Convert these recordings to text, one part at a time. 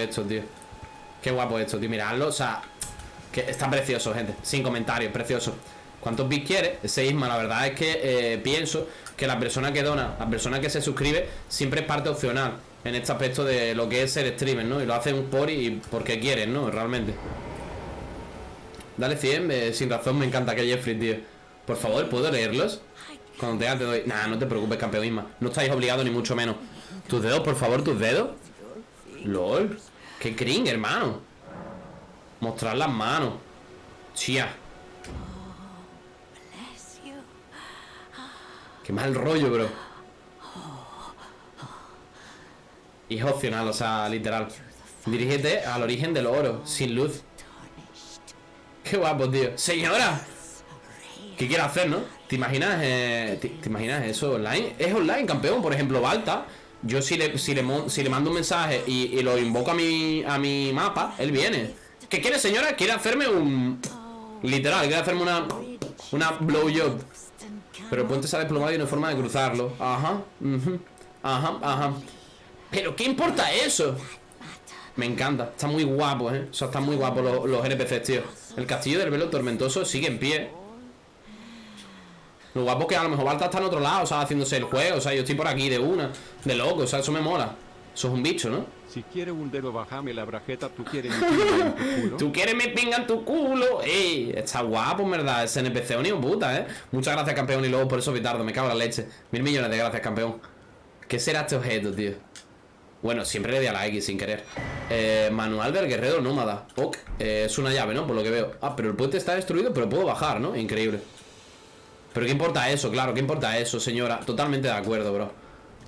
esto, tío. Qué guapo esto, tío. Miradlo, o sea, que está precioso, gente. Sin comentarios, precioso. ¿Cuántos bits quiere? Ese Isma, la verdad es que eh, pienso que la persona que dona, la persona que se suscribe, siempre es parte opcional en este aspecto de lo que es ser streamer, ¿no? Y lo hacen por y porque quieren, ¿no? Realmente. Dale 100, eh, sin razón, me encanta que Jeffrey, tío. Por favor, ¿puedo leerlos? Cuando te te doy. Nah, no te preocupes, campeón Isma. No estáis obligados ni mucho menos. Tus dedos, por favor, tus dedos. LOL. Qué cring, hermano. Mostrar las manos. Chía. Qué mal rollo, bro. Y es opcional, o sea, literal. Dirígete al origen del oro, sin luz. Qué guapo, tío. Señora. ¿Qué quiere hacer, no? ¿Te imaginas, eh, te, imaginas eso online? Es online, campeón. Por ejemplo, Balta. Yo si le, si le, si le mando un mensaje y, lo invoco a mi, a mi mapa, él viene. ¿Qué quiere, señora? Quiere hacerme un... Literal, quiere hacerme una... Una blowjob. Pero el puente se ha desplomado y no hay forma de cruzarlo. Ajá. Ajá, ajá. Pero ¿qué importa eso? Me encanta, está muy guapo, ¿eh? O sea, están muy guapos los, los NPCs, tío El castillo del velo tormentoso sigue en pie Lo guapo es que a lo mejor Balta está en otro lado, o sea, haciéndose el juego O sea, yo estoy por aquí de una, de loco, o sea, eso me mola Eso es un bicho, ¿no? Si quieres un dedo, bajame la brajeta, tú quieres mi pinga en tu culo. Tú quieres mi pinga en tu culo. Ey, está guapo, en verdad. Ese NPC un puta, ¿eh? Muchas gracias, campeón. Y luego por eso, Vitardo. Me cago en la leche. Mil millones de gracias, campeón. ¿Qué será este objeto, tío? Bueno, siempre le di a la X sin querer eh, Manual del guerrero nómada Ok, eh, es una llave, ¿no? Por lo que veo Ah, pero el puente está destruido, pero puedo bajar, ¿no? Increíble Pero ¿qué importa eso? Claro, ¿qué importa eso, señora? Totalmente de acuerdo, bro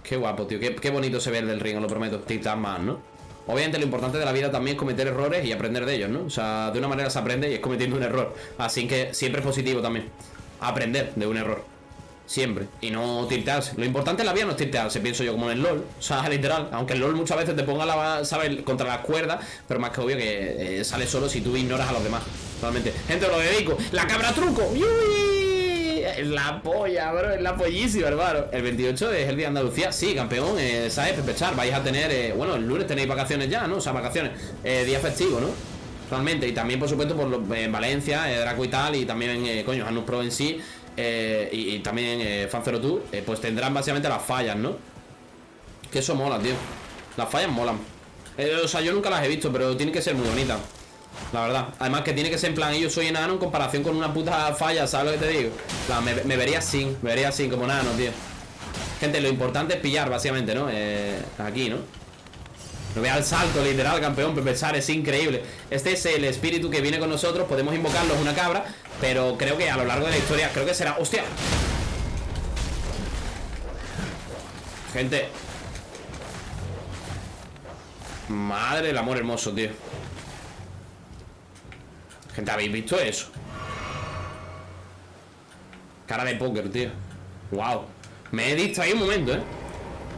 Qué guapo, tío Qué, bonito se ve el del ring, lo prometo Titan Man, ¿no? Obviamente lo importante de la vida también es cometer errores y aprender de ellos, ¿no? O sea, de una manera se aprende y es cometiendo un error Así que siempre es positivo también Aprender de un error Siempre. Y no tiltearse. Lo importante en la vida no es tiltearse, pienso yo, como en el LOL. O sea, literal. Aunque el LOL muchas veces te ponga la, ¿sabes? Contra las cuerdas. Pero más que obvio que eh, sale solo si tú ignoras a los demás. Realmente. Gente, lo dedico. ¡La cabra truco! ¡Uy! La polla, bro. Es la pollísima, hermano. El 28 es el día de Andalucía. Sí, campeón. Eh, ¿Sabes? Vais a tener. Eh, bueno, el lunes tenéis vacaciones ya, ¿no? O sea, vacaciones. Eh, día festivo, ¿no? Realmente. Y también, por supuesto, por en Valencia, Draco y tal. Y también, coño, Anus Pro en sí. Eh, y, también eh, Fan02 eh, Pues tendrán básicamente las fallas, ¿no? Que eso mola, tío Las fallas molan O sea, yo nunca las he visto, pero tiene que ser muy bonita La verdad Además que tiene que ser en plan Yo soy enano en comparación con una puta falla ¿Sabes lo que te digo? me, vería así Me vería así como nano, tío Gente, lo importante es pillar, básicamente, ¿no? aquí, ¿no? No vea el salto, literal, campeón Pepesar, es increíble Este es el espíritu que viene con nosotros Podemos invocarlo, es una cabra Pero creo que a lo largo de la historia Creo que será... ¡Hostia! Gente Madre del amor hermoso, tío Gente, ¿habéis visto eso? Cara de póker, tío. Wow Me he distraído un momento, ¿eh?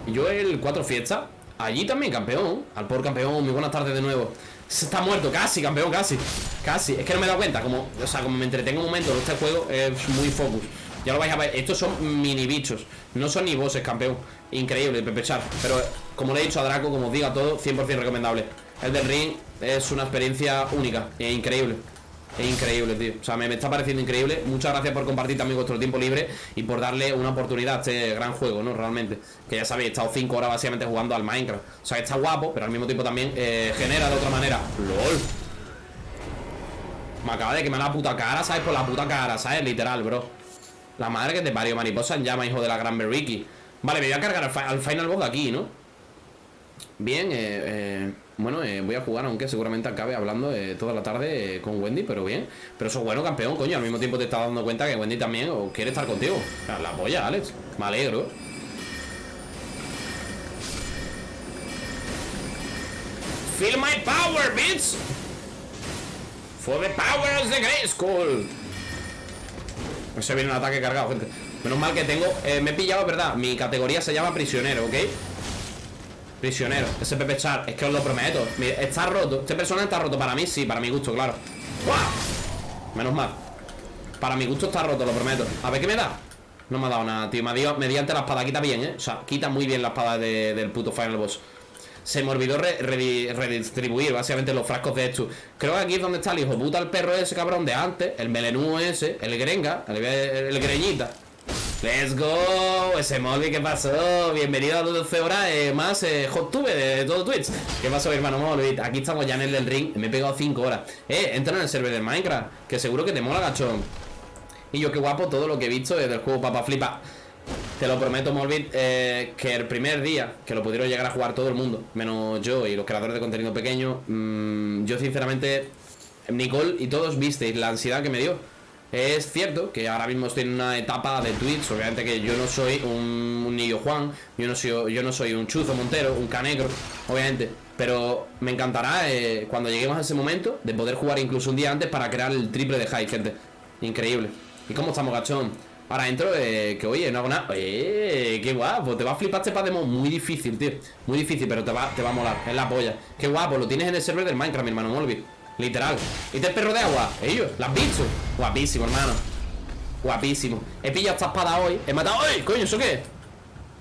Yo el cuatro fiestas Allí también, campeón. Al por campeón, muy buenas tardes de nuevo. Está muerto, casi, campeón, casi. Casi, es que no me he dado cuenta Como, o sea, como me entretengo un momento Este juego es muy focus. Ya lo vais a ver, estos son mini bichos. No son ni bosses, campeón. Increíble, pepechar Pero, como le he dicho a Draco, como os digo a todo 100% recomendable. El del ring es una experiencia única E increíble es increíble, tío O sea, me, está pareciendo increíble Muchas gracias por compartir también vuestro tiempo libre Y por darle una oportunidad a este gran juego, ¿no? Realmente Que ya sabéis, he estado 5 horas básicamente jugando al Minecraft O sea, está guapo Pero al mismo tiempo también eh, genera de otra manera ¡LOL! Me acaba de quemar la puta cara, ¿sabes? Por la puta cara, ¿sabes? Literal, bro La madre que te parió mariposa en llama, hijo de la gran Berriki Vale, me voy a cargar al, final boss de aquí, ¿no? Bien, eh... eh bueno, eh, voy a jugar, aunque seguramente acabe hablando eh, toda la tarde eh, con Wendy, pero bien. Pero eso es bueno, campeón, coño. Al mismo tiempo te estás dando cuenta que Wendy también quiere estar contigo. La polla, Alex. Me alegro. Feel my power, bitch. For the powers de Grey School. Se viene un ataque cargado, gente. Menos mal que tengo... me he pillado, ¿verdad? Mi categoría se llama prisionero, ¿ok? Prisionero, ese Pepe Char, es que os lo prometo. Está roto, este personaje está roto para mí, sí, para mi gusto, claro. Menos mal. Para mi gusto está roto, lo prometo. A ver qué me da. No me ha dado nada, tío. Me ha dado mediante la espada, quita bien, eh O sea, quita muy bien la espada del puto Final Boss. Se me olvidó re- re- redistribuir básicamente los frascos de estos. Creo que aquí es donde está el hijo puta, el perro ese cabrón de antes, el melenú ese, el grenga, el greñita. Let's go, ese Molby, ¿qué pasó? Bienvenido a 12 horas eh, más eh, hot tube de, todo Twitch. ¿Qué pasó, hermano Molby? Aquí estamos ya en el del ring, me he pegado 5 horas. Eh, entra en el server de Minecraft, que seguro que te mola, gachón. Y yo qué guapo todo lo que he visto desde el juego Papa Flipa. Te lo prometo, Morbid, eh, que el primer día que lo pudieron llegar a jugar todo el mundo, menos yo y los creadores de contenido pequeño, mm, yo sinceramente, Nicole y todos visteis la ansiedad que me dio. Es cierto que ahora mismo estoy en una etapa de Twitch, obviamente que yo no soy un, un Juan, yo no, soy, yo no soy un chuzo montero, un canegro, obviamente. Pero me encantará eh, cuando lleguemos a ese momento de poder jugar incluso un día antes para crear el triple de high, gente. Increíble. ¿Y cómo estamos, gachón? Ahora entro, eh, que oye, no hago nada. Eh, qué guapo. Te va a flipar este Pademon. Muy difícil, tío. Muy difícil, pero te va, te va a molar. Es la polla. Qué guapo. Lo tienes en el server del Minecraft, mi hermano Molby. Literal. ¿Y este perro de agua? Ellos. ¿Las visto? Guapísimo, hermano. Guapísimo. He pillado esta espada hoy. He matado. ¡Ay, coño! ¿Eso qué?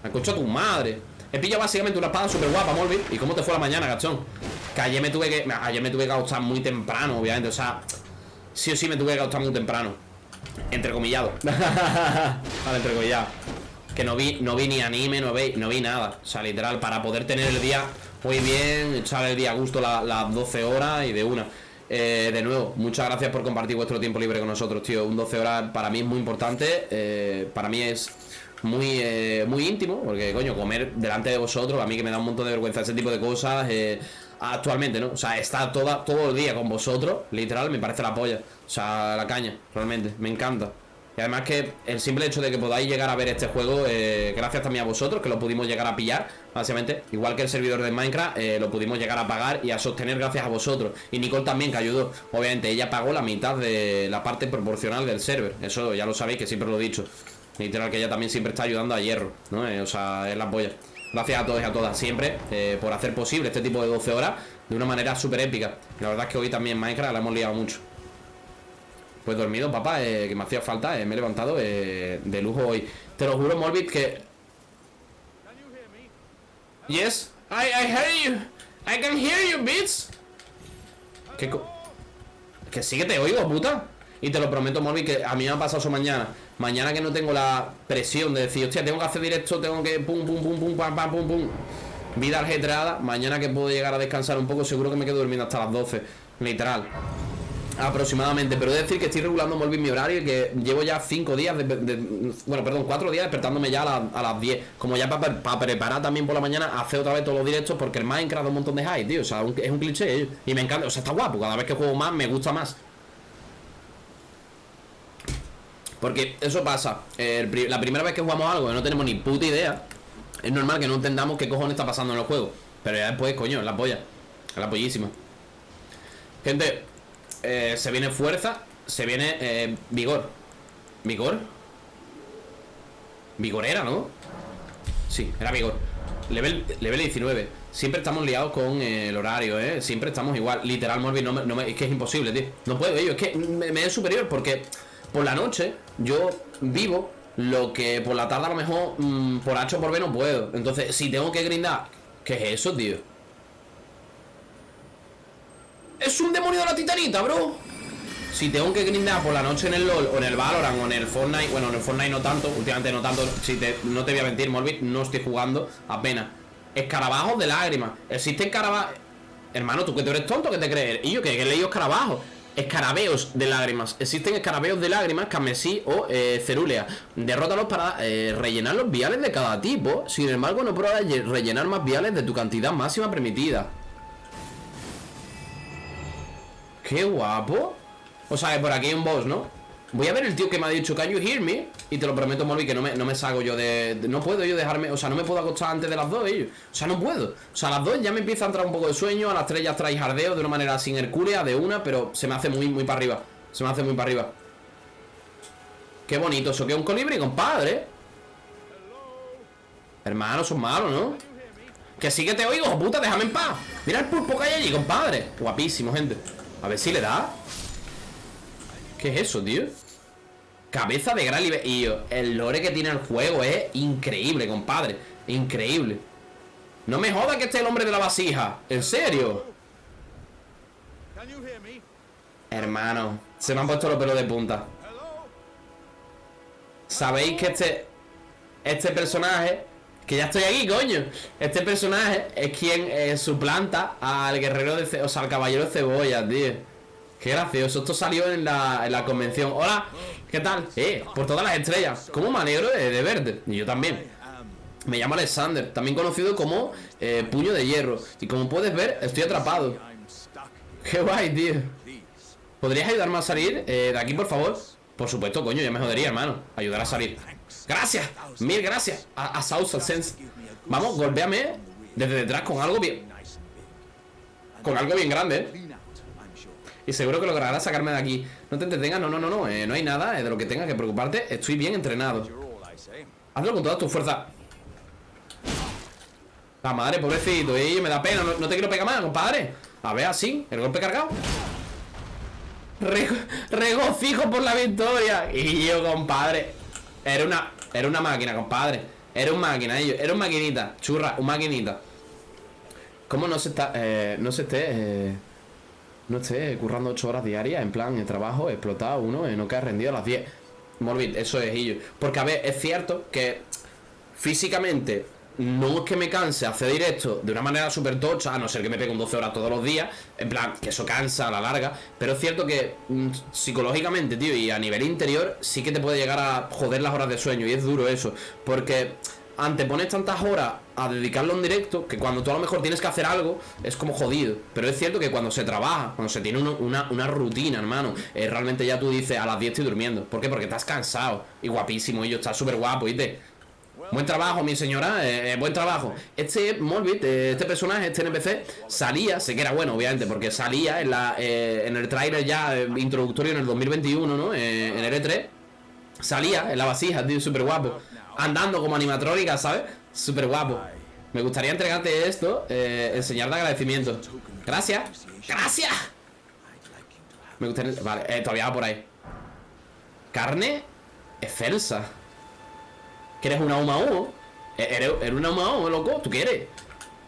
Me escuchado a tu madre. He pillado básicamente una espada súper guapa, Molby. ¿Y cómo te fue la mañana, gachón? Que ayer me tuve que. Ayer me tuve que acostar muy temprano, obviamente. O sea, sí o sí me tuve que acostar muy temprano. Entrecomillado. vale, entrecomillado. Que no vi, no vi ni anime, no vi, no vi nada. O sea, literal, para poder tener el día muy bien, echar el día a gusto la- las 12 horas y de una. Eh, de nuevo, muchas gracias por compartir vuestro tiempo libre con nosotros, tío. Un 12 horas para mí es muy importante. eh, para mí es muy, eh, muy íntimo, porque coño, comer delante de vosotros, a mí que me da un montón de vergüenza ese tipo de cosas. eh, actualmente, ¿no? O sea, estar toda, todo el día con vosotros, literal, me parece la polla. O sea, la caña, realmente, me encanta. Y además que el simple hecho de que podáis llegar a ver este juego, eh, gracias también a vosotros, que lo pudimos llegar a pillar, básicamente, igual que el servidor de Minecraft, eh, lo pudimos llegar a pagar y a sostener gracias a vosotros. Y Nicole también, que ayudó. Obviamente, ella pagó la mitad de la parte proporcional del server. Eso ya lo sabéis, que siempre lo he dicho. Literal, que ella también siempre está ayudando a Hierro, ¿no? Eh, o sea, es la polla. Gracias a todos y a todas, siempre, por hacer posible este tipo de 12 horas de una manera súper épica. La verdad es que hoy también Minecraft la hemos liado mucho. Pues dormido, papá, eh, que me hacía falta, eh, me he levantado eh, de lujo hoy. Te lo juro, Morbid, que... Yes, I, I hear you. I can hear you, bitch. ¿Qué co- Que sí que te oigo, puta. Y te lo prometo, Morbid, que a mí me ha pasado eso mañana. Mañana que no tengo la presión de decir, hostia, tengo que hacer directo, tengo que pum, pum, pum, pum, pam, pam, pum, pum. Vida ajetreada. Mañana que puedo llegar a descansar un poco, seguro que me quedo durmiendo hasta las 12. Literal. Aproximadamente, pero he de decir que estoy regulando muy bien mi horario y que llevo ya 5 días, bueno, perdón, 4 días despertándome ya a, la- a las 10. Como ya para preparar también por la mañana, hacer otra vez todos los directos porque el Minecraft da un montón de hype, tío. O sea, es un cliché ¿eh? y me encanta, o sea, está guapo. Cada vez que juego más, me gusta más. Porque eso pasa. la primera vez que jugamos algo y no tenemos ni puta idea, es normal que no entendamos qué cojones está pasando en el juego. Pero ya después, coño, es la polla. Es la pollísima. Gente, eh, se viene fuerza, se viene eh, vigor. ¿Vigor? Vigor era, ¿no? Sí, era vigor. Level, level 19. Siempre estamos liados con eh, el horario, ¿eh? Siempre estamos igual. Literal, Morbi, no no me- es que es imposible, tío. No puedo, yo. Es que me, me es superior porque por la noche yo vivo lo que por la tarde a lo mejor mm, por H o por B no puedo. Entonces, si tengo que grindar, ¿qué es eso, tío? Es un demonio de la titanita, bro. Si tengo que grindar por la noche en el LOL o en el Valorant o en el Fortnite, bueno, en el Fortnite no tanto, últimamente no tanto, si te, no te voy a mentir, Morbid, no estoy jugando apenas. Escarabajos de lágrimas. Existen escarabajos. Hermano, tú que tú eres tonto, que te crees? Y yo que he leído escarabajos. Escarabeos de lágrimas. Existen escarabeos de lágrimas, carmesí o eh, cerúlea. Derrótalos para eh, rellenar los viales de cada tipo. Sin embargo, no pruebas rellenar más viales de tu cantidad máxima permitida. ¡Qué guapo! O sea, que por aquí hay un boss, ¿no? Voy a ver el tío que me ha dicho Can you hear me? Y te lo prometo, Molly, que no me, no me salgo yo de, No puedo yo dejarme... O sea, no me puedo acostar antes de las dos, ellos O sea, no puedo O sea, a las dos ya me empieza a entrar un poco de sueño A las tres ya trae jardeo de una manera sin hercúlea De una, pero se me hace muy, muy para arriba Se me hace muy para arriba Qué bonito, eso que un colibrí, compadre Hermano, son malos, ¿no? Que sí que te oigo, puta, déjame en paz Mira el pulpo que hay allí, compadre Guapísimo, gente A ver si le da ¿Qué es eso, tío? Cabeza de gran libertad. Y el lore que tiene el juego es increíble, compadre. Increíble. No me joda que esté el hombre de la vasija. ¿En serio? Hermano, se me han puesto los pelos de punta. Sabéis que este Este personaje Que ya estoy aquí, coño Este personaje es quien eh, suplanta Al guerrero de O sea, al caballero de cebolla, tío Qué gracioso Esto salió en la, en la convención Hola, ¿qué tal? Eh, por todas las estrellas ¿Cómo me alegro de, de verte? Y yo también Me llamo Alexander También conocido como eh, Puño de Hierro Y como puedes ver, estoy atrapado. Qué guay, tío. ¿Podrías ayudarme a salir eh, de aquí, por favor? Por supuesto, coño, ya me jodería, hermano Ayudar a salir Gracias, mil gracias A, a South Sense Vamos, golpéame desde detrás con algo bien. Con algo bien grande, eh. Y seguro que lograrás sacarme de aquí. No te entretengas, no, no, no, no eh, No hay nada eh, de lo que tengas que preocuparte Estoy bien entrenado. Hazlo con toda tu fuerza La madre, pobrecito Y me da pena, no, no te quiero pegar más, compadre. A ver, así, el golpe cargado. Rego- regocijo por la victoria. Y yo, compadre Era una, era una máquina, compadre. Era un máquina, ellos, era un maquinita Churra, un maquinita. ¿Cómo no se está, eh, no se esté eh, No esté currando 8 horas diarias En plan, en trabajo, explotado uno eh, No queda rendido a las 10 Morbid, eso es ello Porque, a ver, es cierto que Físicamente no es que me canse hacer directo de una manera súper tocha, a no ser que me pegue un 12 horas todos los días, en plan, que eso cansa a la larga, pero es cierto que mm, psicológicamente, tío, y a nivel interior, sí que te puede llegar a joder las horas de sueño, y es duro eso, porque antepones tantas horas a dedicarlo en directo, que cuando tú a lo mejor tienes que hacer algo, es como jodido, pero es cierto que cuando se trabaja, cuando se tiene una, una rutina, hermano, eh, realmente ya tú dices, a las 10 estoy durmiendo, ¿por qué? Porque estás cansado, y guapísimo, y yo, estás súper guapo, ¿viste? Buen trabajo, mi señora, eh, eh, buen trabajo. Este Morbid, eh, este personaje, este NPC, salía, sé que era bueno, obviamente, porque salía en, el tráiler ya introductorio en el 2021, ¿no? En el E3. Salía en la vasija, tío, súper guapo. Andando como animatrónica, ¿sabes? Súper guapo. Me gustaría entregarte esto, enseñar de agradecimiento. Gracias. Gracias. Me gustaría... Vale, todavía va por ahí. Carne excelsa. ¿Quieres una Uma Umo? Eh, ¿Eres, eres una Uma Umo, loco? ¿Tú quieres?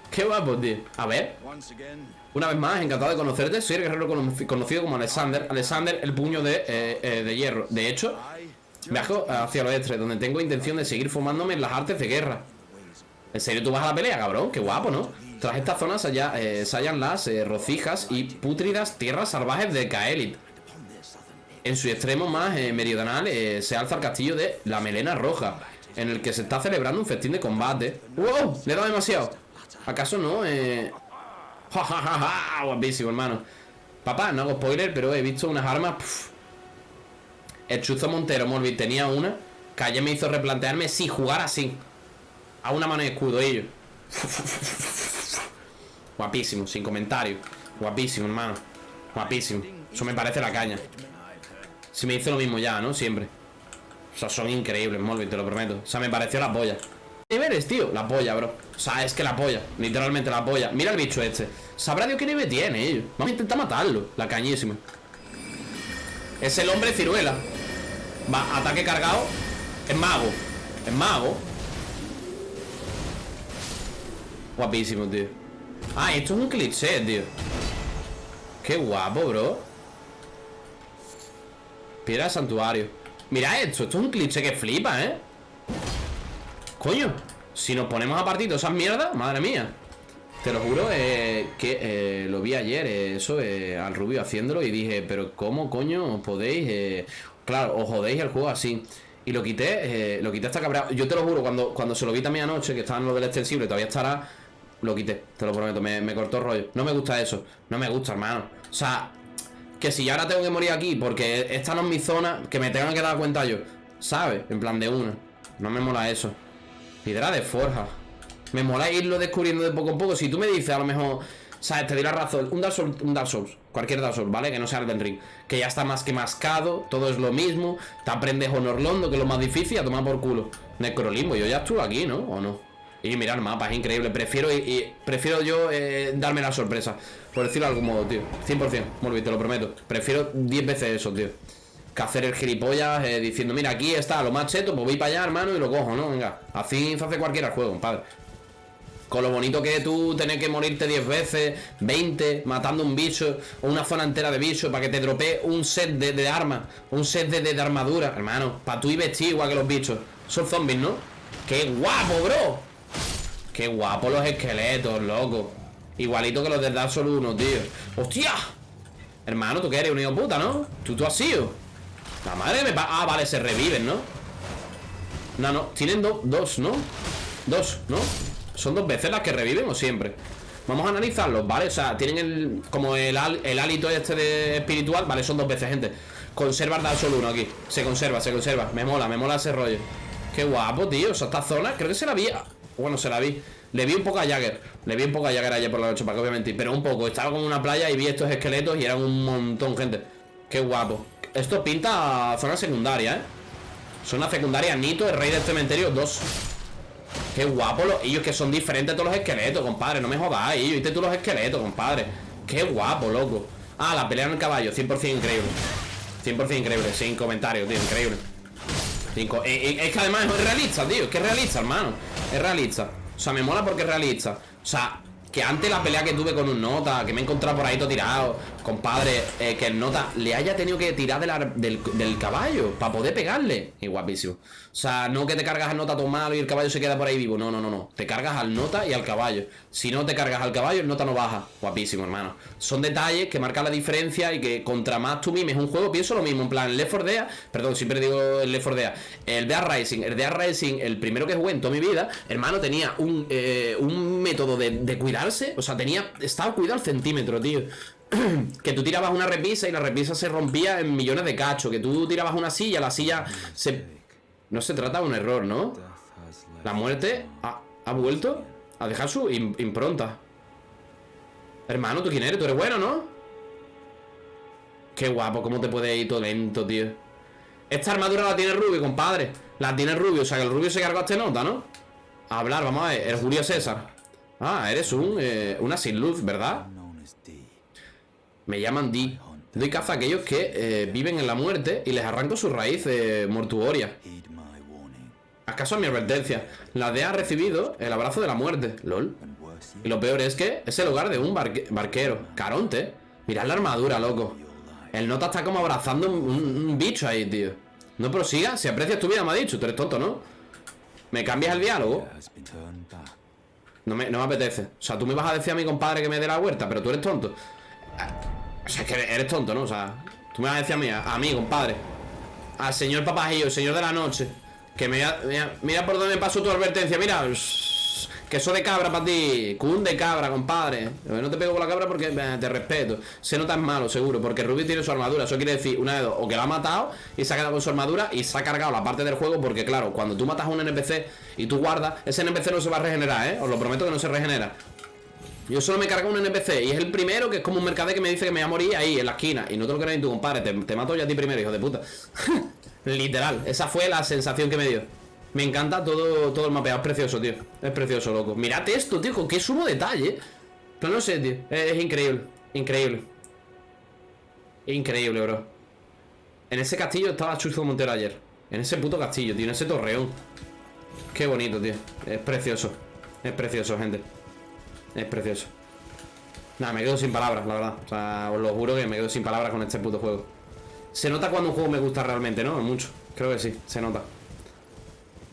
Qué guapo, tío. A ver, una vez más, encantado de conocerte. Soy el guerrero cono- conocido como Alexander. Alexander, el puño de, eh, eh, de hierro. De hecho, viajo hacia el oeste, donde tengo intención de seguir formándome en las artes de guerra. ¿En serio tú vas a la pelea, cabrón? Qué guapo, ¿no? Tras esta zona se, halla- eh, se hallan las eh, rocijas y pútridas tierras salvajes de Kaelit. En su extremo más eh, meridional se alza el castillo de la Melena Roja, en el que se está celebrando un festín de combate. ¡Wow! Le he dado demasiado. ¿Acaso no? Eh... ¡Ja, ja, ja, ja! Guapísimo, hermano. Papá, no hago spoiler, pero he visto unas armas... El Chuzo Montero Morbid tenía una que ayer me hizo replantearme si jugar así. A una mano de escudo, ellos. Guapísimo, sin comentario. Guapísimo, hermano. Guapísimo. Eso me parece la caña. Si me hizo lo mismo ya, ¿no? Siempre. O sea, son increíbles, Molvin, te lo prometo. O sea, me pareció la polla. ¿Qué niveles, tío? La polla, bro. O sea, es que la polla. Literalmente la polla. Mira el bicho este. Sabrá Dios qué nivel tiene, ellos. Vamos a intentar matarlo. La cañísima. Es el hombre ciruela. Va, ataque cargado. Es mago. Es mago. Guapísimo, tío. Ah, esto es un cliché, tío. Qué guapo, bro. Piedra de santuario. Mira esto, esto es un cliché que flipa, ¿eh? Coño, si nos ponemos a partir de esas mierdas, madre mía. Te lo juro eh, que eh, lo vi ayer, eh, eso, eh, al Rubio haciéndolo y dije, pero ¿cómo coño podéis? claro, os jodéis el juego así. Y lo quité, lo quité hasta cabreado. Yo te lo juro, cuando, cuando se lo vi también anoche, que estaba en lo del extensible, todavía estará, lo quité, te lo prometo, me, me cortó rollo. No me gusta eso, no me gusta, hermano. O sea, que si ahora tengo que morir aquí porque esta no es mi zona, que me tengan que dar cuenta yo, ¿sabes? En plan de una. No me mola eso. Piedra de forja. Me mola irlo descubriendo de poco en poco. Si tú me dices, a lo mejor, ¿sabes? Te la razón. Un Dark Souls, un Dark Souls, cualquier Dark Souls, ¿vale? Que no sea el Ring. Que ya está más que mascado, todo es lo mismo. Te aprendes Honor Londo, que es lo más difícil, a tomar por culo. Necrolimbo, yo ya estuve aquí, ¿no? ¿O no? Y mira el mapa, es increíble. Prefiero, y- prefiero yo eh, darme la sorpresa. Por decirlo de algún modo, tío. 100%, Morbi, te lo prometo. Prefiero 10 veces eso, tío. Que hacer el gilipollas eh, diciendo, mira, aquí está lo más cheto, pues voy para allá, hermano, y lo cojo, ¿no? Venga, así se hace cualquiera el juego, compadre. Con lo bonito que es tú tener que morirte 10 veces, 20, matando un bicho, o una zona entera de bichos, para que te dropee un set de, de armas, un set de, de- de armadura, hermano. Para tú y vestir igual que los bichos. Son zombies, ¿no? ¡Qué guapo, bro! ¡Qué guapo los esqueletos, loco! Igualito que los del Dark Souls 1, tío. ¡Hostia! Hermano, tú que eres un hijo puta, ¿no? Tú, tú has sido. La madre me Ah, vale, se reviven, ¿no? No, no, tienen do- dos, ¿no? Dos, ¿no? ¿Son dos veces las que reviven o siempre? Vamos a analizarlos, ¿vale? O sea, tienen el... Como el, el hálito este de espiritual Vale, son dos veces, gente Conserva Dark Souls 1 aquí Se conserva, se conserva Me mola, me mola ese rollo Qué guapo, tío O sea, esta zona Creo que se la vi Bueno, se la vi Le vi un poco a Jagger Le vi un poco a Jagger ayer por la noche Para que obviamente Pero un poco Estaba como en una playa Y vi estos esqueletos Y eran un montón, gente Qué guapo Esto pinta zona secundaria, ¿eh? Zona secundaria Nito, el rey del cementerio 2 Qué guapo los ellos que son diferentes a todos los esqueletos, compadre. No me jodáis, ellos. Viste tú los esqueletos, compadre. Qué guapo, loco. Ah, la pelea en el caballo, 100% increíble. 100% increíble, sin comentarios, tío, increíble. Cinco. Eh, eh, es que además es realista, tío. Es que es realista, hermano. Es realista. O sea, me mola porque es realista. O sea, que antes la pelea que tuve con un nota, que me he encontrado por ahí todo tirado, compadre, eh, que el nota le haya tenido que tirar del, del caballo para poder pegarle. Y guapísimo. O sea, no que te cargas al nota todo malo y el caballo se queda por ahí vivo. No, no, no, no. Te cargas al nota y al caballo. Si no te cargas al caballo, el nota no baja. Guapísimo, hermano. Son detalles que marcan la diferencia y que contra más tú mimes un juego, pienso lo mismo. En plan, el Left 4 Dead, perdón, siempre digo el Left 4 Dead. El Dead Rising, el Dead Rising, el primero que jugué en toda mi vida, hermano, tenía un, eh, un método de, de cuidarse. O sea, tenía. Estaba cuidado al centímetro, tío. que tú tirabas una repisa y la repisa se rompía en millones de cachos. Que tú tirabas una silla, la silla se. No se trata de un error, ¿no? La muerte ha, ha vuelto a dejar su im- impronta. Hermano, ¿tú quién eres? ¿Tú eres bueno, no? Qué guapo, cómo te puede ir todo lento, tío. Esta armadura la tiene Rubio, compadre. La tiene Rubio, o sea que el Rubio se cargó a este nota, ¿no? A hablar, vamos a ver. El Julio César. Ah, eres un, eh, una sin luz, ¿verdad? Me llaman Di. Doy caza a aquellos que eh, viven en la muerte y les arranco su raíz eh, mortuoria. ¿Acaso a mi advertencia? La D ha recibido el abrazo de la muerte. LOL. Y lo peor es que es el hogar de un barque- barquero. Caronte. Mirad la armadura, loco. El nota está como abrazando un, bicho ahí, tío. No prosiga. Si aprecias tu vida, me ha dicho. Tú eres tonto, ¿no? ¿Me cambias el diálogo? No me, no me apetece. O sea, tú me vas a decir a mi compadre que me dé la huerta, pero tú eres tonto. O sea, es que eres tonto, ¿no? O sea, tú me vas a decir a mí, a, mí, compadre. Al señor papajillo, señor de la noche. Que me, mira, mira por dónde pasó tu advertencia. Mira, shh, queso de cabra para ti. Cun de cabra, compadre. No te pego con la cabra porque eh, te respeto. Se nota es malo, seguro, porque Ruby tiene su armadura. Eso quiere decir, una de dos, o que la ha matado y se ha quedado con su armadura y se ha cargado la parte del juego. Porque, claro, cuando tú matas a un NPC y tú guardas, ese NPC no se va a regenerar, ¿eh? Os lo prometo que no se regenera. Yo solo me cargo un NPC y es el primero que es como un mercader que me dice que me voy a morir ahí en la esquina. Y no te lo crees ni tu compadre, te, te mato yo a ti primero, hijo de puta. Literal, esa fue la sensación que me dio. Me encanta todo, todo el mapeado, es precioso, tío. Es precioso, loco. Mirad esto, tío, con qué sumo detalle. Pero no sé, tío. Es, es increíble, increíble. Increíble, bro. En ese castillo estaba Chuzo Montero ayer. En ese puto castillo, tío, en ese torreón. Qué bonito, tío. Es precioso. Es precioso, gente. Es precioso. Nada, me quedo sin palabras, la verdad. O sea, os lo juro que me quedo sin palabras con este puto juego. Se nota cuando un juego me gusta realmente, ¿no? Mucho. Creo que sí, se nota.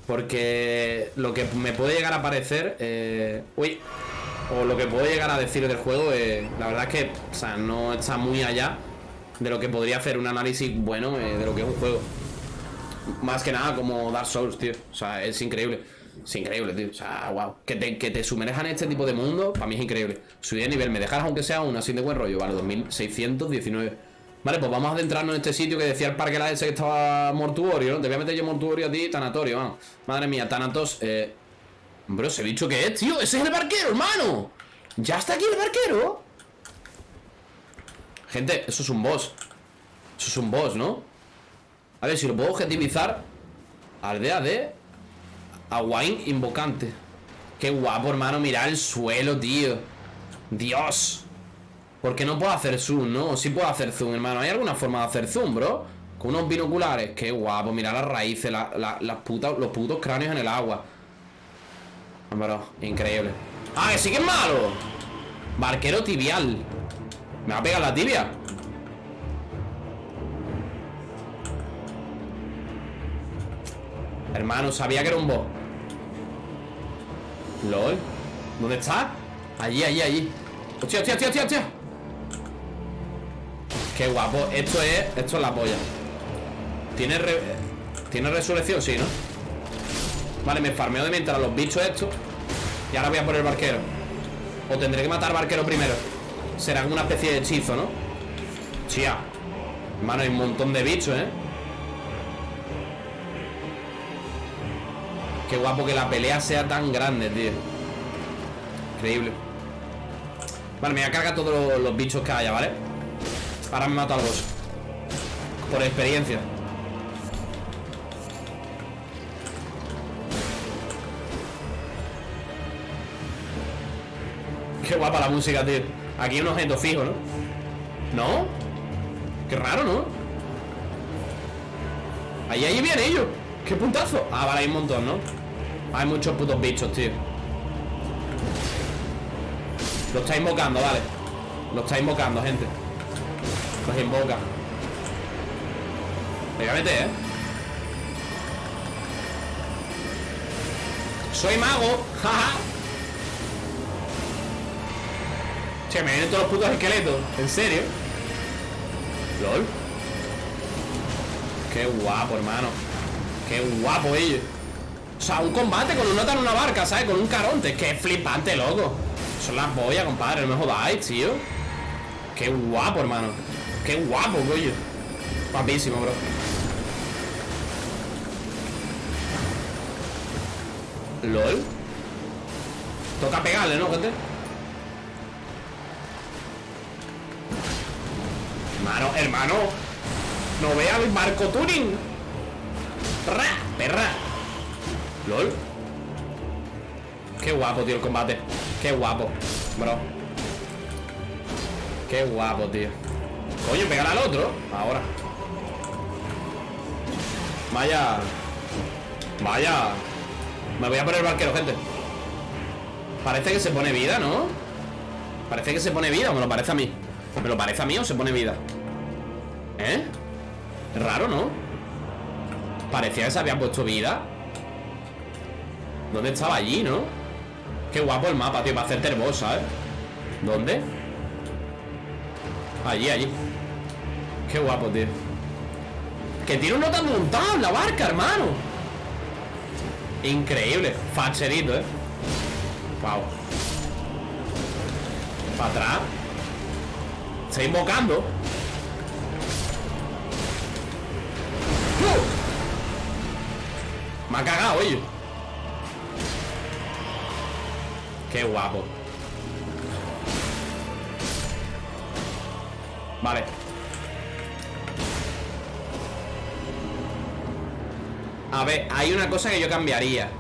Porque lo que me puede llegar a parecer. eh, uy. O lo que puedo llegar a decir del juego, eh, la verdad es que, o sea, no está muy allá de lo que podría hacer un análisis bueno eh, de lo que es un juego. Más que nada como Dark Souls, tío. O sea, es increíble. Es increíble, tío. O sea, wow. Que te, que te sumerjan en este tipo de mundo, para mí es increíble. Subir de nivel, me dejas aunque sea una sin de buen rollo, vale, 2619. Vale, pues vamos a adentrarnos en este sitio que decía el parque la ese que estaba mortuorio, ¿no? Te voy a meter yo mortuorio a ti, tanatorio, vamos. Madre mía, Thanatos, eh. Bro, ese bicho que es, tío. Ese es el barquero, hermano. Ya está aquí el barquero. Gente, eso es un boss. Eso es un boss, ¿no? A ver si lo puedo objetivizar. Aldea de Aguain Invocante. Qué guapo, hermano. Mira el suelo, tío. Dios. ¿Por qué no puedo hacer zoom, no? Sí puedo hacer zoom, hermano. ¿Hay alguna forma de hacer zoom, bro? Con unos binoculares. Qué guapo. Mira las raíces, la- la- las putas, los putos cráneos en el agua. Bro, increíble. Ah, que sí que es malo Barquero tibial Me va a pegar la tibia Hermano, sabía que era un boss LOL. ¿Dónde está? Allí, allí, allí. Hostia, hostia, hostia, hostia, hostia. Qué guapo. Esto es, esto es la polla. Tiene Tiene resurrección, sí, ¿no? Vale, me farmeo de mientras los bichos estos. Y ahora voy a por el barquero. O tendré que matar barquero primero. Será una especie de hechizo, ¿no? Chía Hermano, hay un montón de bichos, ¿eh? Qué guapo que la pelea sea tan grande, tío Increíble Vale, me voy a cargar todos los, bichos que haya, ¿vale? Ahora me mato al boss Por experiencia Qué guapa la música, tío Aquí hay un objeto fijo, ¿no? ¿No? Qué raro, ¿no? Ahí, ahí viene ellos ¡Qué puntazo! Ah, vale, hay un montón, ¿no? Hay muchos putos bichos, tío. Lo está invocando, vale. Lo está invocando, gente. Los invoca. Me voy a meter, ¿eh? Soy mago Jaja. Che, me vienen todos los putos esqueletos. ¿En serio? LOL. Qué guapo, hermano. Qué guapo ellos O sea, un combate con un nota en una barca, ¿sabes? Con un caronte Qué flipante, loco. Son las boyas, compadre, no me jodáis, tío. Qué guapo, hermano. Qué guapo, coño. Guapísimo, bro. LOL. Toca pegarle, ¿no, gente? Hermano, hermano. No vea el barco tuning. Ra, perra LOL Qué guapo, tío, el combate. Qué guapo, bro Qué guapo, tío. Coño, pegar al otro. Ahora. Vaya. Vaya. Me voy a poner barquero, gente. Parece que se pone vida, ¿no? Parece que se pone vida, o me lo parece a mí. ¿Me lo parece a mí o se pone vida? ¿Eh? Raro, ¿no? Parecía que se había puesto vida ¿Dónde estaba allí, no? Qué guapo el mapa, tío, para hacerte el boss, ¿sabes? ¿Dónde? Allí, allí Qué guapo, tío Que tiene un nota montado en la barca, hermano Increíble Facherito, ¿eh? Wow Para atrás Está invocando ¡Uh! Me ha cagado, oye Qué guapo. Vale. A ver, hay una cosa que yo cambiaría.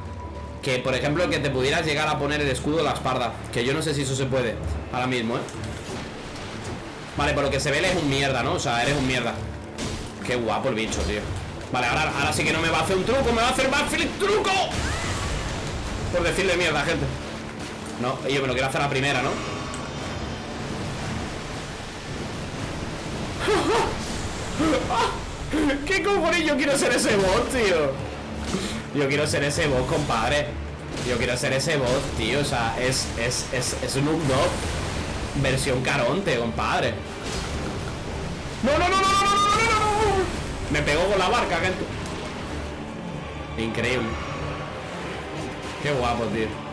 Que, por ejemplo, que te pudieras llegar a poner el escudo de la espalda. Que yo no sé si eso se puede Ahora mismo, ¿eh? Vale, por lo que se ve, él es un mierda, ¿no? O sea, eres un mierda. Qué guapo el bicho, tío. Vale, ahora, ahora sí que no me va a hacer un truco Me va a hacer backflip truco. Por decirle mierda, gente no, yo me lo quiero hacer la primera, ¿no? ¿Qué cojones yo quiero ser ese bot, tío? Yo quiero ser ese bot, compadre. Yo quiero ser ese bot, tío. O sea, es, es, es, es un Dogg Versión caronte, compadre. No, no, no, no, no, no, no, no Me pegó con la barca que... Increíble. Qué guapo, tío.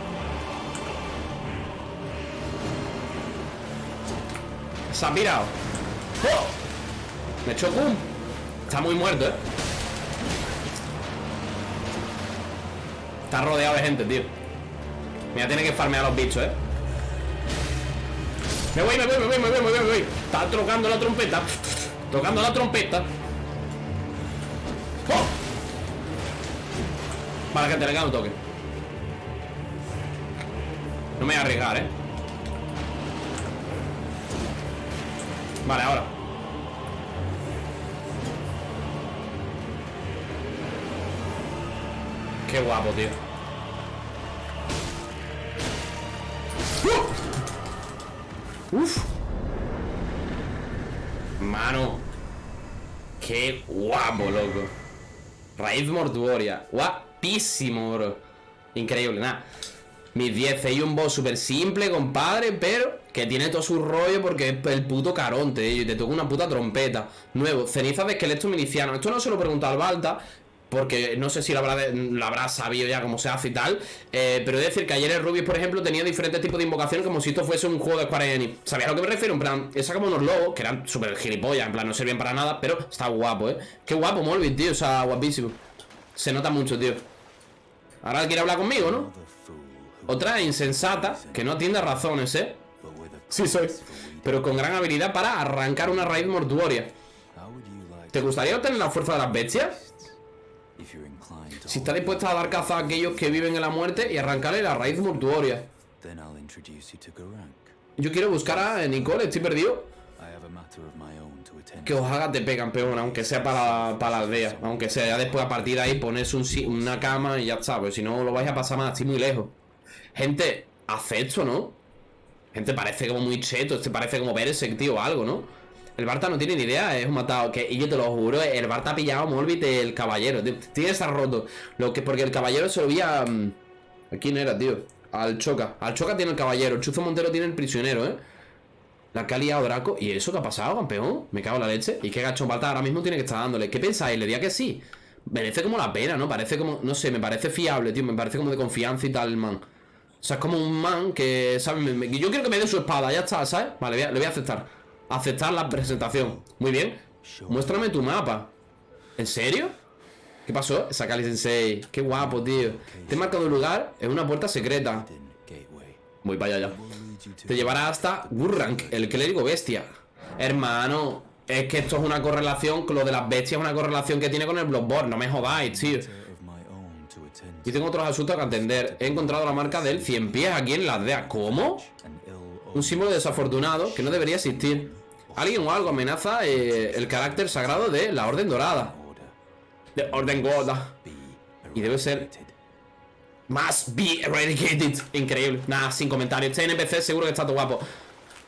Se ha pirado ¡Oh! Me echó pum Está muy muerto, ¿eh? Está rodeado de gente, tío Mira, tiene que farmear a los bichos, ¿eh? Me voy, me voy, me voy, me voy, me voy, me voy Está tocando la trompeta Tocando la trompeta ¡Oh! Vale, gente, le queda un toque No me voy a arriesgar, ¿eh? Vale, ahora Qué guapo, tío Uf. Mano. Qué guapo, loco. Raíz mortuoria. Guapísimo, bro. Increíble, nada. Mis 10 hay un boss súper simple, compadre, pero que tiene todo su rollo porque es el puto caronte, y te toca una puta trompeta. Nuevo, cenizas de esqueleto miliciano. Esto no se lo he preguntado al Balta, porque no sé si lo habrá, de- lo habrá sabido ya cómo se hace y tal. eh, pero he de decir que ayer el Rubius, por ejemplo, tenía diferentes tipos de invocaciones como si esto fuese un juego de Square Enix. ¿Sabías a lo que me refiero? En plan, esa como unos lobos que eran súper gilipollas, en plan, no servían para nada, pero está guapo, ¿eh? Qué guapo, Molvin, tío, o sea, guapísimo. Se nota mucho, tío. Ahora quiere hablar conmigo, ¿no? Otra insensata que no atiende razones, ¿eh? Sí, soy. Pero con gran habilidad para arrancar una raíz mortuoria. ¿Te gustaría obtener la fuerza de las bestias? Si está dispuesta a dar caza a aquellos que viven en la muerte y arrancarle la raíz mortuoria. Yo quiero buscar a Nicole, estoy perdido. Que os haga TP, campeón, aunque sea para, para la aldea. Aunque sea ya después a partir de ahí ponerse un una cama y ya está. Porque si no lo vais a pasar más, estoy muy lejos. Gente, hace esto, ¿no? Gente, parece como muy cheto. Este parece como Berserk, tío, o algo, ¿no? El Barta no tiene ni idea, es un matado. Que, y yo te lo juro, el Barta ha pillado a Morbid el caballero. Tiene que estar roto. Lo que, porque el caballero se lo vi a. mm, ¿A quién era, tío? Al Choca. Al Choca tiene el caballero. Chuzo Montero tiene el prisionero, ¿eh? La que ha liado Draco. ¿Y eso qué ha pasado, campeón? Me cago en la leche. ¿Y qué gacho Balta ahora mismo tiene que estar dándole? ¿Qué pensáis? Le diría que sí. Merece como la pena, ¿no? Parece como. No sé, me parece fiable, tío. Me parece como de confianza y tal, man. O sea, es como un man que, ¿sabes? Yo quiero que me dé su espada, ya está, ¿sabes? Vale, le voy a aceptar. Aceptar la presentación. Muy bien. Muéstrame tu mapa. ¿En serio? ¿Qué pasó? Sakali Sensei. Qué guapo, tío. Te he marcado un lugar en una puerta secreta. Voy para allá ya. Te llevará hasta Gurrank, el clérigo bestia. Hermano, es que esto es una correlación, lo de las bestias es una correlación que tiene con el Bloodborne. No me jodáis, tío. Y tengo otros asuntos que atender. He encontrado la marca del 100 pies aquí en la aldea. ¿Cómo? Un símbolo desafortunado que no debería existir. Alguien o algo amenaza eh, el carácter sagrado de la Orden Dorada. De Orden Gorda. Y debe ser. Must be eradicated. Increíble. Nada, sin comentarios. Este NPC seguro que está todo guapo.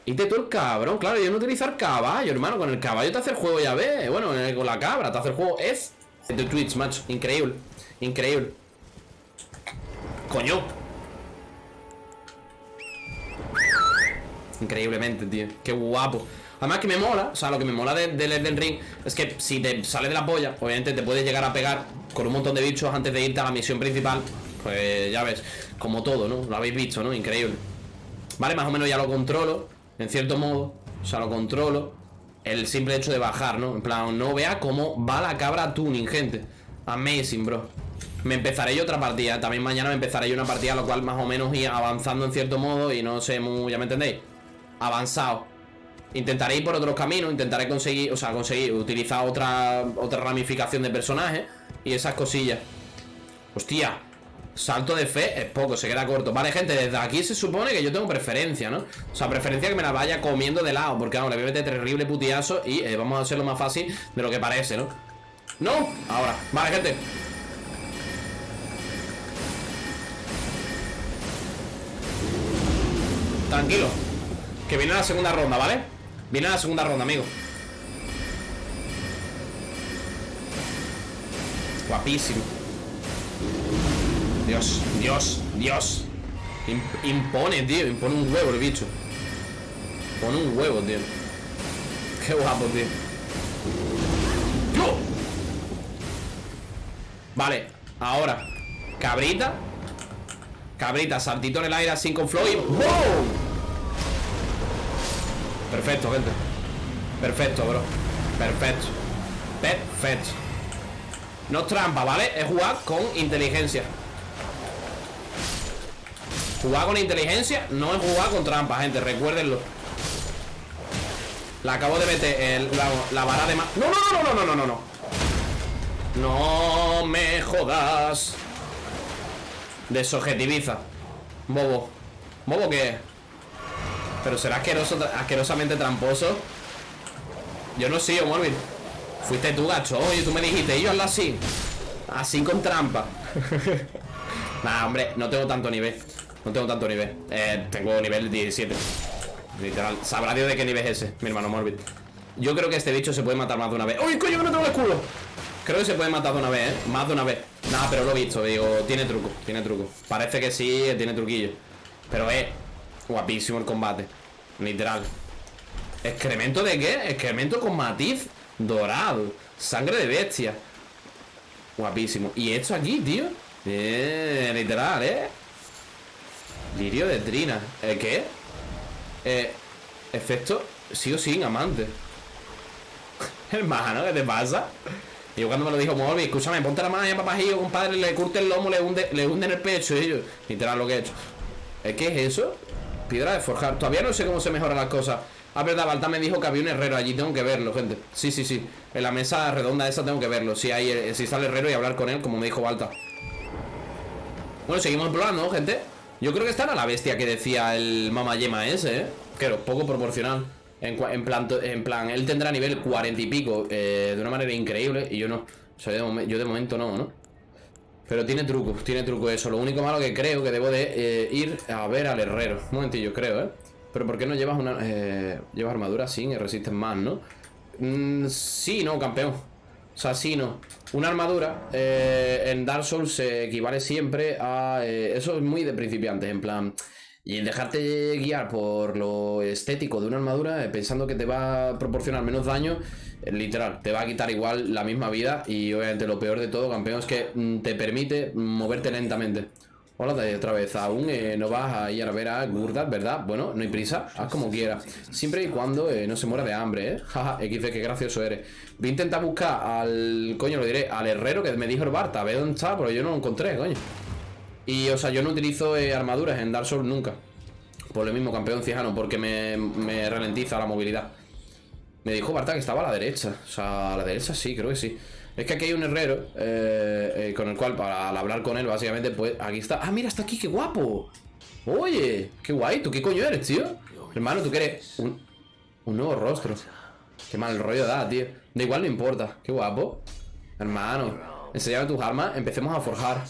Y te tú el cabrón. Claro, yo no utilizar caballo, hermano. Con el caballo te hace el juego, ya ves. Bueno, con la cabra te hace el juego. Es de Twitch, macho. Increíble. Increíble. Coño. Increíblemente, tío. Qué guapo. Además que me mola, o sea, lo que me mola de- del Elden Ring es que si te sale de la polla, obviamente te puedes llegar a pegar con un montón de bichos antes de irte a la misión principal. Pues ya ves, como todo, ¿no? Lo habéis visto, ¿no? Increíble. Vale, más o menos ya lo controlo, en cierto modo. O sea, lo controlo. El simple hecho de bajar, ¿no? En plan, no vea cómo va la cabra tuning, gente. Amazing, bro. Me empezaré yo otra partida. También mañana me empezaré yo una partida, lo cual más o menos ir avanzando en cierto modo y no sé muy... ¿Ya me entendéis? Avanzado. Intentaré ir por otros caminos, intentaré conseguir, o sea, conseguir utilizar otra, otra ramificación de personajes y esas cosillas. Hostia, salto de fe es poco, se queda corto. Vale, gente, desde aquí se supone que yo tengo preferencia, ¿no? O sea, preferencia que me la vaya comiendo de lado, porque vamos, le voy a meter terrible putiazo y eh, vamos a hacerlo más fácil de lo que parece, ¿no? ¡No! Ahora, vale, gente. Tranquilo. Que viene la segunda ronda, ¿vale? Viene la segunda ronda, amigo. Guapísimo. Dios, Dios, Dios. Im- impone, tío. Impone un huevo el bicho. Pone un huevo, tío. Qué guapo, tío. Vale, ahora. Cabrita. Cabrita, saltito en el aire así con flow y ¡Wow! Perfecto, gente. Perfecto, bro. Perfecto. Perfecto. No es trampa, ¿vale? Es jugar con inteligencia. Jugar con inteligencia no es jugar con trampa, gente. Recuérdenlo. La acabo de meter la, la vara de más. No, no, no, no, no, no, no, no. No me jodas. Desobjetiviza. Bobo. ¿Bobo qué? Pero será asqueroso, asquerosamente tramposo. Yo no sigo, Morvin. Fuiste tú, gacho. Oye, tú me dijiste, y yo hazlo así. Así con trampa. nah, hombre, no tengo tanto nivel. No tengo tanto nivel. Eh, tengo nivel 17. Literal. Sabrá Dios de qué nivel es ese, mi hermano Morbid. Yo creo que este bicho se puede matar más de una vez. ¡Uy, coño, que no tengo el escudo! Creo que se puede matar de una vez, ¿eh? Más de una vez. Nada, pero lo he visto, digo, tiene truco, tiene truco. Parece que sí, tiene truquillo. Pero es guapísimo el combate. Literal. ¿Excremento de qué? Excremento con matiz dorado. Sangre de bestia. Guapísimo. ¿Y esto aquí, tío? Eh, literal, ¿eh? Lirio de trina. ¿Eh, qué? Eh, efecto sí o sin amante. Hermano, ¿qué te pasa? Y yo cuando me lo dijo Morbi, escúchame, ponte la mano ahí papajillo, compadre, le curte el lomo, le hunde, le hunde en el pecho y yo, literal lo que he hecho. ¿Eh, ¿Qué es eso? Piedra de forjar. Todavía no sé cómo se mejoran las cosas. Ah, verdad, Balta me dijo que había un herrero allí, tengo que verlo, gente. Sí, sí, sí. En la mesa redonda esa tengo que verlo. Si hay, eh, si sale herrero y hablar con él, como me dijo Balta. Bueno, seguimos explorando, gente. Yo creo que esta era la bestia que decía el mamayema ese, ¿eh? Claro, poco proporcional. En, plan, él tendrá nivel 40 y pico eh, de una manera increíble y yo no. O sea, yo de momento no, ¿no? Pero tiene truco, tiene truco eso. Lo único malo que creo que debo de eh, ir a ver al herrero. Un momentillo, creo, ¿eh? Pero ¿por qué no llevas una... Eh, llevas armadura sin y resistes más, ¿no? Mm, sí, no, campeón. O sea, sí, no. Una armadura en Dark Souls se equivale siempre a... eso es muy de principiantes, en plan... Y dejarte guiar por lo estético de una armadura, eh, pensando que te va a proporcionar menos daño, eh, literal, te va a quitar igual la misma vida. Y obviamente lo peor de todo, campeón, es que mm, te permite moverte lentamente. Hola de otra vez, aún eh, no vas a ir a ver a Gurdar, ¿verdad? Bueno, no hay prisa, haz como quieras. Siempre y cuando no se muera de hambre, ¿eh? Jaja, XD, qué gracioso eres. Voy a intentar buscar al, coño, lo diré, al herrero que me dijo el Barta, a ver dónde está, pero yo no lo encontré, coño. Y, o sea, yo no utilizo eh, armaduras en Dark Souls nunca. Por lo mismo, campeón cijano, porque me, me ralentiza la movilidad. Me dijo Barta que estaba a la derecha. O sea, a la derecha sí, creo que sí. Es que aquí hay un herrero eh, eh, con el cual, para al hablar con él, básicamente, pues aquí está. Ah, mira, está aquí, qué guapo. Oye, qué guay. ¿Tú qué coño eres, tío? Hermano, tú que eres un, un nuevo rostro. Qué mal rollo da, tío. Da igual, no importa. Qué guapo. Hermano, enséñame tus armas. Empecemos a forjar.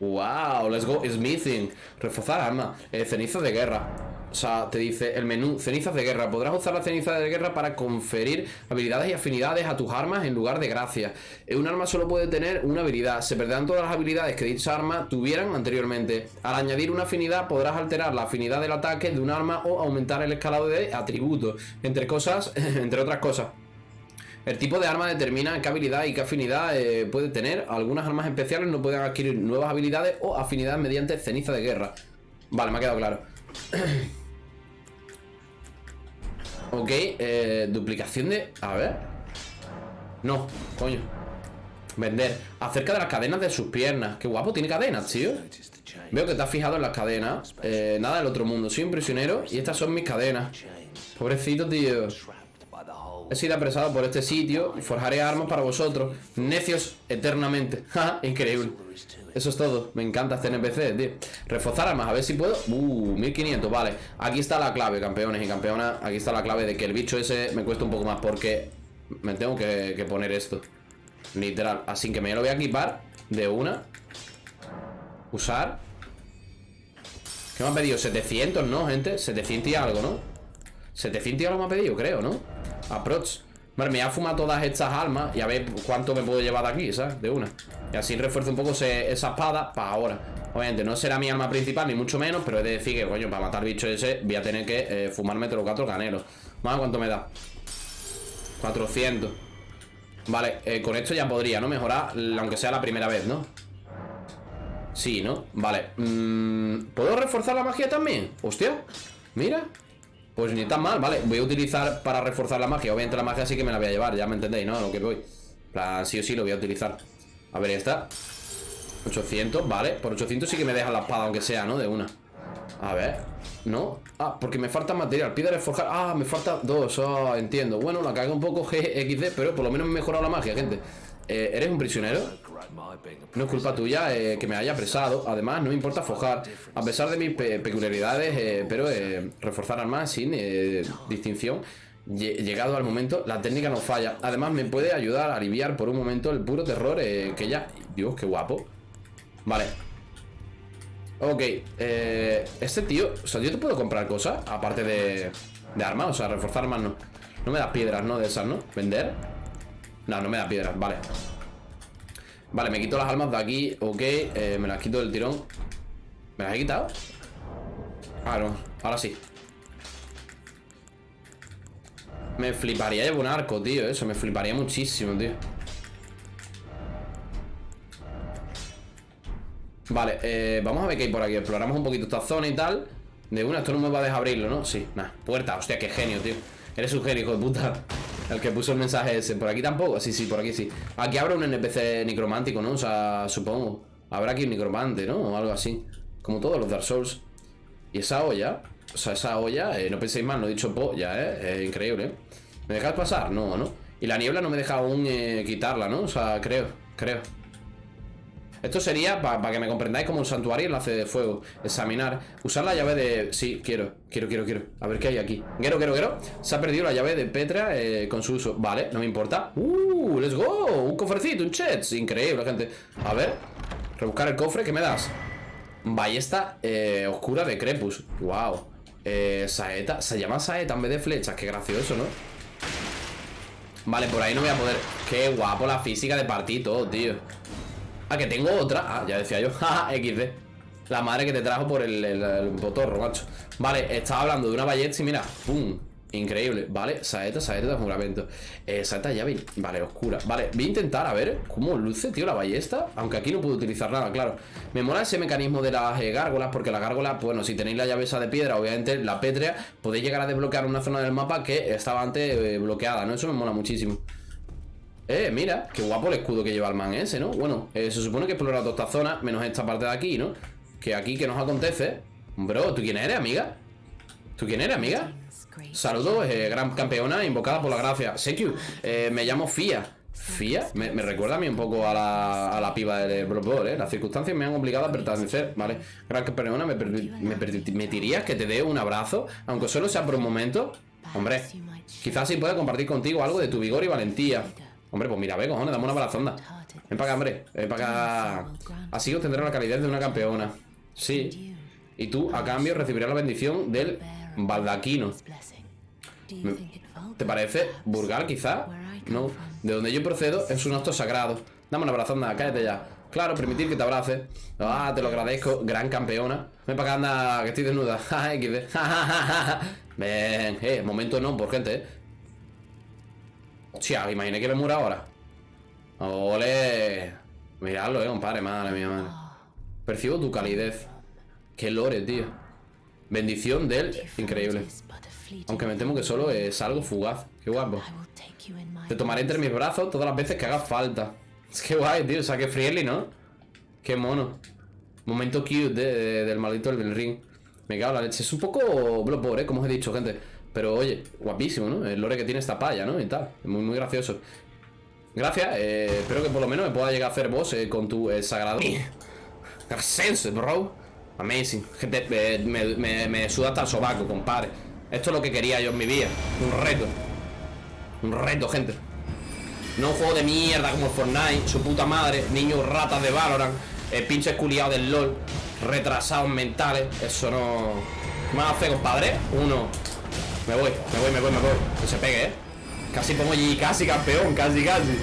Wow, let's go smithing. Reforzar arma. Eh, cenizas de guerra. O sea, te dice el menú cenizas de guerra. Podrás usar las cenizas de guerra para conferir habilidades y afinidades a tus armas en lugar de gracias. Eh, Un arma solo puede tener una habilidad. Se perderán todas las habilidades que dicha arma tuvieran anteriormente. Al añadir una afinidad podrás alterar la afinidad del ataque de un arma o aumentar el escalado de atributos. Entre cosas, entre otras cosas. El tipo de arma determina qué habilidad y qué afinidad eh, puede tener. Algunas armas especiales no pueden adquirir nuevas habilidades o afinidades mediante ceniza de guerra. Vale, me ha quedado claro. ok, eh, duplicación de... A ver. No, coño. Vender. Acerca de las cadenas de sus piernas. Qué guapo, tiene cadenas, tío. Veo que te has fijado en las cadenas. Eh, nada del otro mundo. Soy un prisionero y estas son mis cadenas. Pobrecito, tío. He sido apresado por este sitio y forjaré armas para vosotros. Necios eternamente. Increíble. Eso es todo. Me encanta este NPC, tío. Reforzar armas, a ver si puedo. Uh, 1500, vale. Aquí está la clave, campeones y campeonas. Aquí está la clave de que el bicho ese me cuesta un poco más porque me tengo que, poner esto. Literal. Así que me lo voy a equipar de una. Usar. ¿Qué me han pedido? 700, ¿no, gente? 700 y algo, ¿no? 700 y algo me ha pedido, creo, ¿no? Aprox. Vale, me voy a fumar todas estas armas y a ver cuánto me puedo llevar de aquí, ¿sabes? De una. Y así refuerzo un poco esa espada para ahora. Obviamente no será mi arma principal, ni mucho menos, pero he de decir que, coño, para matar bicho ese voy a tener que eh, fumarme los cuatro canelos. Vamos a cuánto me da. 400. Vale, eh, con esto ya podría, ¿no? Mejorar, aunque sea la primera vez, ¿no? Sí, ¿no? Vale. Mm, ¿Puedo reforzar la magia también? Hostia. Mira. Pues ni tan mal, vale. Voy a utilizar para reforzar la magia. Obviamente la magia sí que me la voy a llevar, ya me entendéis, ¿no? A Lo que voy. Plan, sí o sí lo voy a utilizar. A ver, ya está. 800, vale. Por 800 sí que me deja la espada, aunque sea, ¿no? De una. A ver. ¿No? Ah, porque me falta material. Piedra forjar. Ah, me falta dos. Ah, entiendo. Bueno, la cagué un poco GXD, pero por lo menos me he mejorado la magia, gente. Eh, ¿Eres un prisionero? No es culpa tuya eh, que me haya apresado. Además, no me importa forjar. A pesar de mis pe- peculiaridades, eh, pero eh, reforzar armas sin distinción. Lle- Llegado al momento, la técnica no falla. Además, me puede ayudar a aliviar por un momento el puro terror que ya. Dios, qué guapo. Vale. Ok, este tío O sea, yo te puedo comprar cosas Aparte de, de armas, o sea, reforzar armas no No me das piedras, ¿no? De esas, ¿no? ¿Vender? No, no me da piedras, vale Vale, me quito las armas de aquí Ok, eh, me las quito del tirón. ¿Me las he quitado? Ah, no, ahora sí. Me fliparía llevar un arco, tío Eso, me fliparía muchísimo, tío. Vale, eh, vamos a ver qué hay por aquí. Exploramos un poquito esta zona y tal. De una, esto no me va a dejar abrirlo, ¿no? Sí, nada, puerta, hostia, qué genio, tío. Eres un genio, hijo de puta El que puso el mensaje ese, por aquí tampoco Sí, sí, por aquí sí Aquí habrá un NPC necromántico, ¿no? O sea, supongo Habrá aquí un necromante, ¿no? O algo así Como todos los Dark Souls Y esa olla, o sea, esa olla eh, No penséis mal, no he dicho polla, ¿eh? eh increíble, ¿eh? ¿Me dejáis pasar? No, ¿no? Y la niebla no me deja aún eh, quitarla, ¿no? O sea, creo, creo esto sería, para que me comprendáis, como un santuario enlace de fuego Examinar, usar la llave de... Sí, quiero, quiero, quiero, quiero A ver qué hay aquí. Quiero, quiero, quiero Se ha perdido la llave de Petra eh, con su uso Vale, no me importa. Uh, let's go Un cofrecito, un chet Increíble, gente. A ver Rebuscar el cofre, ¿qué me das? Ballesta eh, oscura de Crepus Wow eh, Saeta, se llama saeta en vez de flechas Qué gracioso, ¿no? Vale, por ahí no voy a poder. Qué guapo la física de partir todo, tío Ah, que tengo otra. Ah, ya decía yo. XD La madre que te trajo por el, el, el botorro, macho. Vale, estaba hablando de una ballesta y mira ¡Pum! Increíble, vale, saeta, saeta de juramento. Eh, Saeta llave, vale, oscura. Vale, voy a intentar, a ver, cómo luce, tío, la ballesta. Aunque aquí no puedo utilizar nada, claro. Me mola ese mecanismo de las eh, gárgolas Porque las gárgolas, bueno, si tenéis la llave esa de piedra Obviamente, la pétrea Podéis llegar a desbloquear una zona del mapa que estaba antes eh, bloqueada, ¿no? Eso me mola muchísimo eh, mira, qué guapo el escudo que lleva el man ese, ¿no? Bueno, eh, se supone que he explorado toda esta zona Menos esta parte de aquí, ¿no? Que aquí, ¿qué nos acontece? Bro, ¿tú quién eres, amiga? ¿Tú quién eres, amiga? Saludos, eh, gran campeona invocada por la gracia Sekiu, eh, me llamo Fia ¿Fia? Me, recuerda a mí un poco a la, a la piba de Blood Bowl, ¿eh? Las circunstancias me han obligado a pertenecer, ¿vale? Gran campeona, ¿me, me permitirías que te dé un abrazo? Aunque solo sea por un momento Hombre, quizás sí pueda compartir contigo algo de tu vigor y valentía Hombre, pues mira, ve, cojones, dame una balazonda Ven para acá, hombre, ven para acá. Así obtendré la calidad de una campeona. Sí. Y tú, a cambio, recibirás la bendición del baldaquino ¿Te parece? ¿Burgal, quizá? No, de donde yo procedo es un acto sagrado. Dame una balazonda, cállate ya. Claro, permitir que te abrace. Ah, te lo agradezco, gran campeona. Ven para acá, anda, que estoy desnuda. Ven, eh, momento no, por gente, eh Hostia, imaginé que me muera ahora. Ole. Miradlo, eh, compadre, madre mía, madre. Percibo tu calidez. Qué lore, tío. Bendición de él, increíble. Aunque me temo que solo es algo fugaz. Qué guapo. Te tomaré entre mis brazos todas las veces que haga falta. Es que guay, tío, o sea, que friendly, ¿no? Qué mono. Momento cute del maldito del ring. Me cago en la leche. Es un poco bloodborne, ¿eh? Como os he dicho, gente pero oye, guapísimo, ¿no? El lore que tiene esta palla, ¿no? Y tal. Muy, muy gracioso. Gracias. Eh, espero que por lo menos me pueda llegar a hacer boss eh, con tu eh, sagrado. Sense, bro. Amazing. Gente, eh, me, me, me, suda hasta el sobaco, compadre. Esto es lo que quería yo en mi vida. Un reto. Un reto, gente. No un juego de mierda como Fortnite, su puta madre, niños ratas de Valorant, eh, pinches culiados del LOL, retrasados mentales. Eso no. ¿Qué me hace, compadre? Uno, me voy, me voy, me voy, me voy. Que se pegue, ¿eh? Casi pongo allí, casi campeón, casi, casi.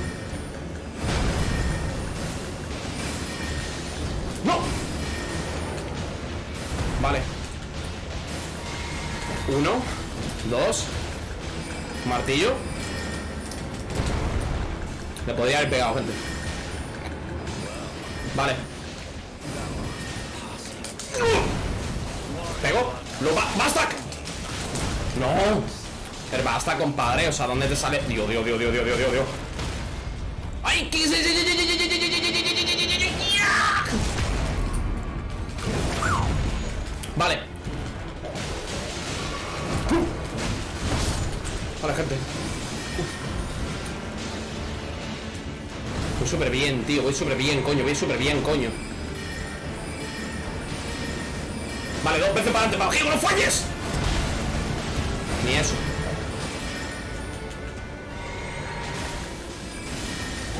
¡No! Vale. Uno Dos Martillo. Le podría haber pegado, gente. Vale. Pego Lo ba ¡Basta! No Pero basta, compadre O sea, ¿dónde te sale? Dios, Dios, Dios, Dios, Dios, Dios, Dios ¡Ay! ¿Qué Vale Vale, gente Voy súper bien, tío Voy súper bien, coño Voy súper bien, coño Vale, dos veces para adelante ¡Para no falles! ni eso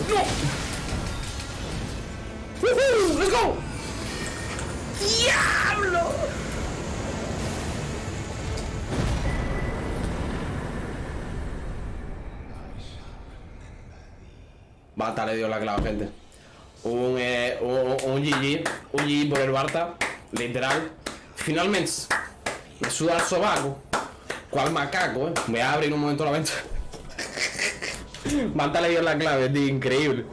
¡No! ¡Woohoo! ¡Let's go! ¡Diablo! Bata le dio la clave, gente un, eh, un, un, GG Un GG por el Barta Literal Finalmente Me suda el sobaco ¿Cuál macaco, eh? Voy a abrir un momento la venta. Barta le dio la clave, tío, increíble.